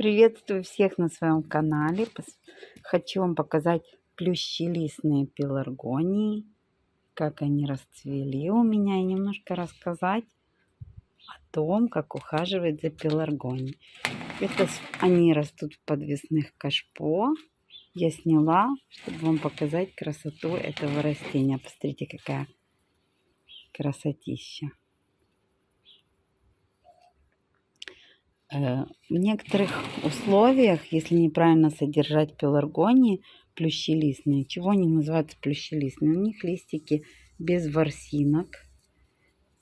Приветствую всех на своем канале. Хочу вам показать плющелистные пеларгонии, как они расцвели у меня, и немножко рассказать о том, как ухаживать за пеларгонией. Это они растут в подвесных кашпо. Я сняла, чтобы вам показать красоту этого растения. Посмотрите, какая красотища. В некоторых условиях, если неправильно содержать пеларгонии, плющелистные, чего они называются плющелистные? У них листики без ворсинок,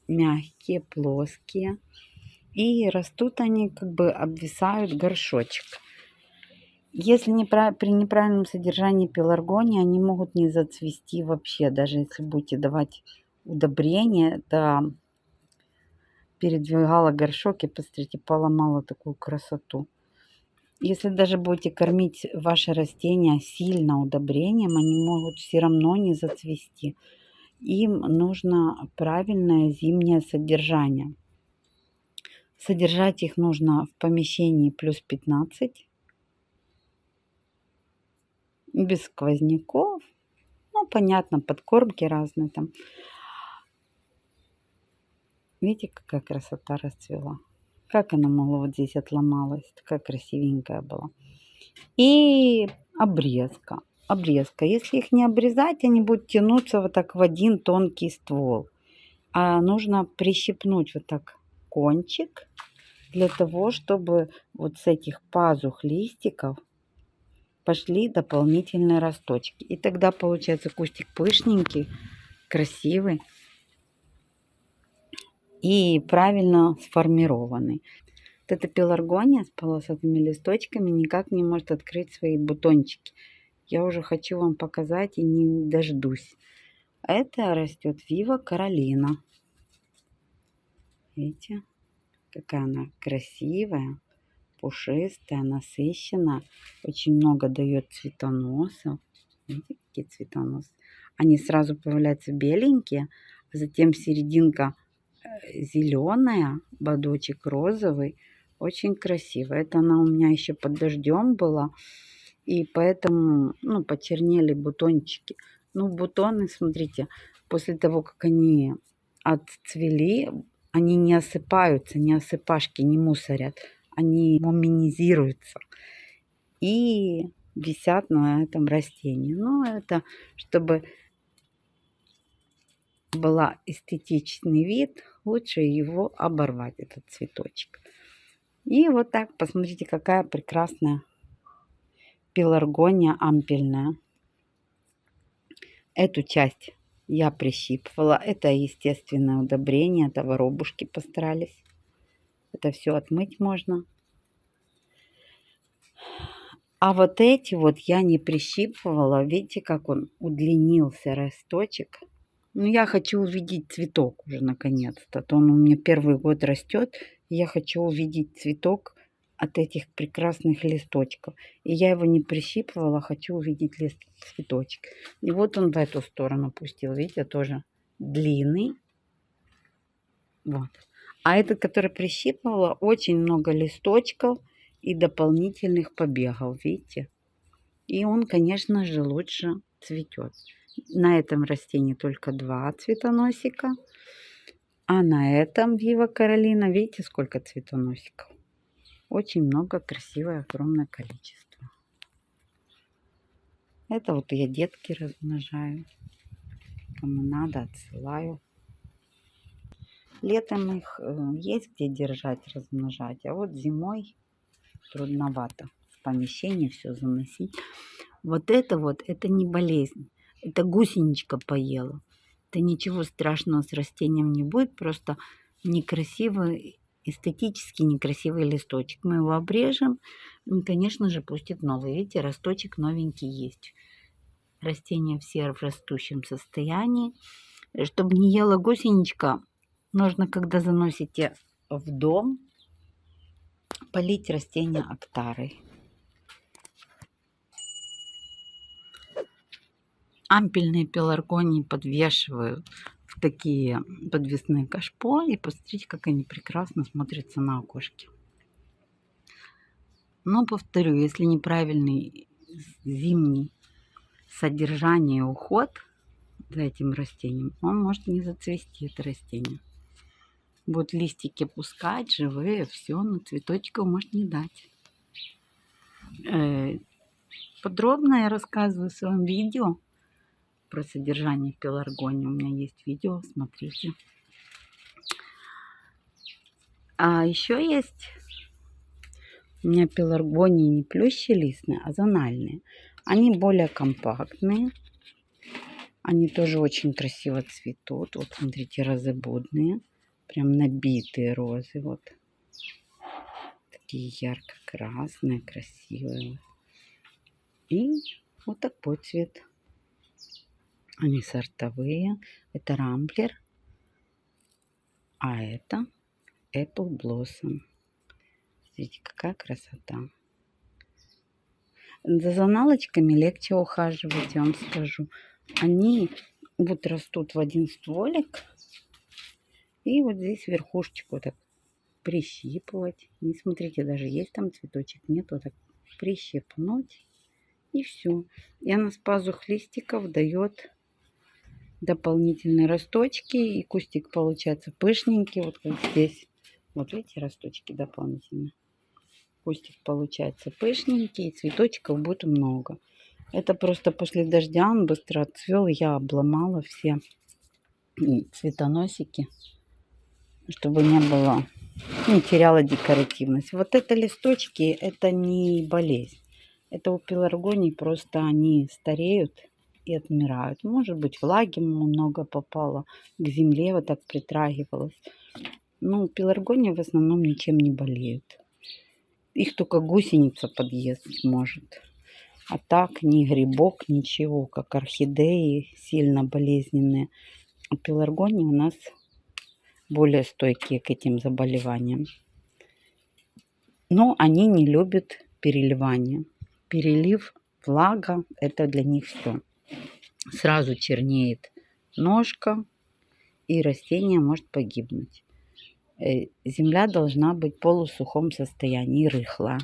мягкие, плоские. И растут они, как бы обвисают горшочек. Если неправ... при неправильном содержании пеларгонии, они могут не зацвести вообще. Даже если будете давать удобрения, это передвигала горшок и, посмотрите, поломала такую красоту. Если даже будете кормить ваши растения сильно удобрением, они могут все равно не зацвести. Им нужно правильное зимнее содержание. Содержать их нужно в помещении плюс 15. Без сквозняков. Ну, понятно, подкормки разные там. Видите, какая красота расцвела. Как она могла вот здесь отломалась. Такая красивенькая была. И обрезка. Обрезка. Если их не обрезать, они будут тянуться вот так в один тонкий ствол. А нужно прищипнуть вот так кончик для того, чтобы вот с этих пазух листиков пошли дополнительные росточки. И тогда получается кустик пышненький, красивый и правильно сформированный. Вот эта пеларгония с полосатыми листочками никак не может открыть свои бутончики. Я уже хочу вам показать и не дождусь. Это растет Вива Каролина. Видите, какая она красивая, пушистая, насыщенная. Очень много дает цветоносов. Видите, какие цветоносы. Они сразу появляются беленькие, а затем серединка зеленая, бодочек розовый. Очень красиво. Это она у меня еще под дождем была. И поэтому, ну, почернели бутончики. Ну, бутоны, смотрите, после того, как они отцвели, они не осыпаются, не осыпашки, не мусорят. Они муминизируются. И висят на этом растении. Ну, это чтобы была эстетичный вид, лучше его оборвать, этот цветочек. И вот так, посмотрите, какая прекрасная пеларгония ампельная. Эту часть я прищипывала. Это естественное удобрение, это воробушки постарались. Это все отмыть можно. А вот эти вот я не прищипывала. Видите, как он удлинился росточек. Ну, я хочу увидеть цветок уже наконец-то. То он у меня первый год растет. Я хочу увидеть цветок от этих прекрасных листочков. И я его не прищипывала, хочу увидеть лист, цветочек. И вот он в эту сторону пустил. Видите, тоже длинный. Вот. А этот, который прищипывала, очень много листочков и дополнительных побегов. Видите? И он, конечно же, лучше цветет. На этом растении только два цветоносика. А на этом Вива Каролина, видите, сколько цветоносиков. Очень много, красивое, огромное количество. Это вот я детки размножаю. Кому надо, отсылаю. Летом их э, есть где держать, размножать. А вот зимой трудновато в помещении все заносить. Вот это вот, это не болезнь. Это гусеничка поела. Это ничего страшного с растением не будет, просто некрасивый, эстетически некрасивый листочек. Мы его обрежем, и, конечно же, пустит новый. Видите, росточек новенький есть. Растения все в растущем состоянии. Чтобы не ела гусеничка, нужно, когда заносите в дом, полить растения актарой. Ампельные пеларгонии подвешиваю в такие подвесные кашпо. И посмотрите, как они прекрасно смотрятся на окошке. Но повторю, если неправильный зимний содержание и уход за этим растением, он может не зацвести, это растение. Вот листики пускать, живые, все, но цветочков может не дать. Э, подробно я рассказываю в своем видео про содержание пеларгонии. У меня есть видео, смотрите. А еще есть у меня пеларгонии не плющелистные, а зональные. Они более компактные. Они тоже очень красиво цветут. Вот смотрите, розыбудные. Прям набитые розы. Вот. Такие ярко-красные, красивые. И вот такой цвет. Они сортовые. Это рамблер. А это Apple Blossom. Смотрите, какая красота. За заналочками легче ухаживать, я вам скажу. Они вот растут в один стволик. И вот здесь верхушечку так прищипывать. Не смотрите, даже есть там цветочек, нет, вот так прищипнуть. И все. И она с пазух листиков дает дополнительные росточки. И кустик получается пышненький, вот как здесь. Вот видите, росточки дополнительные кустик получается пышненький, и цветочков будет много. Это просто после дождя он быстро отцвел, я обломала все цветоносики, чтобы не было, не теряла декоративность. Вот это листочки, это не болезнь. Это у пеларгоний просто они стареют и отмирают. Может быть, влаги много попало к земле, вот так притрагивалось. Ну, пеларгония в основном ничем не болеют. Их только гусеница подъест может. А так ни грибок, ничего, как орхидеи, сильно болезненные. А пеларгонии у нас более стойкие к этим заболеваниям. Но они не любят переливание. Перелив, влага, это для них все. Сразу чернеет ножка, и растение может погибнуть. Э, земля должна быть в полусухом состоянии, рыхла.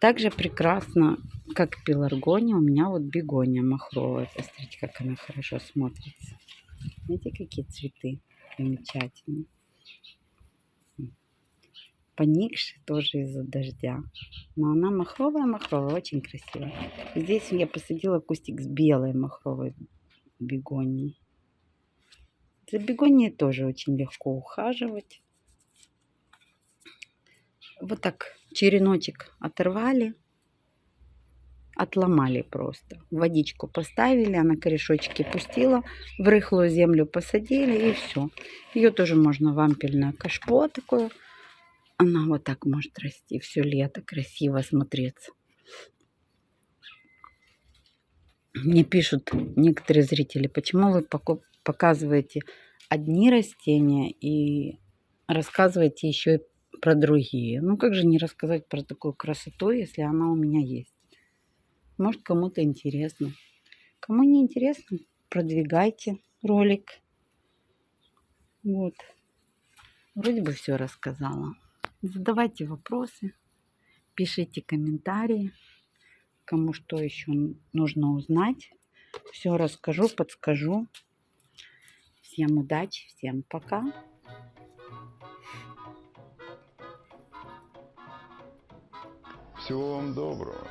Также прекрасно, как пеларгония, у меня вот бегония махровая. Посмотрите, как она хорошо смотрится. Видите, какие цветы замечательные. Поникшие тоже из-за дождя. Но она махровая-махровая, очень красивая. Здесь я посадила кустик с белой махровой бегонией. За бегонией тоже очень легко ухаживать. Вот так череночек оторвали, отломали просто. Водичку поставили, она корешочки пустила, в рыхлую землю посадили и все. Ее тоже можно в ампельное кашпо такое. Она вот так может расти все лето, красиво смотреться. Мне пишут некоторые зрители, почему вы показываете одни растения и рассказываете еще про другие. Ну как же не рассказать про такую красоту, если она у меня есть? Может кому-то интересно. Кому не интересно, продвигайте ролик. Вот. Вроде бы все рассказала. Задавайте вопросы, пишите комментарии, кому что еще нужно узнать. Все расскажу, подскажу. Всем удачи, всем пока. Всего вам доброго.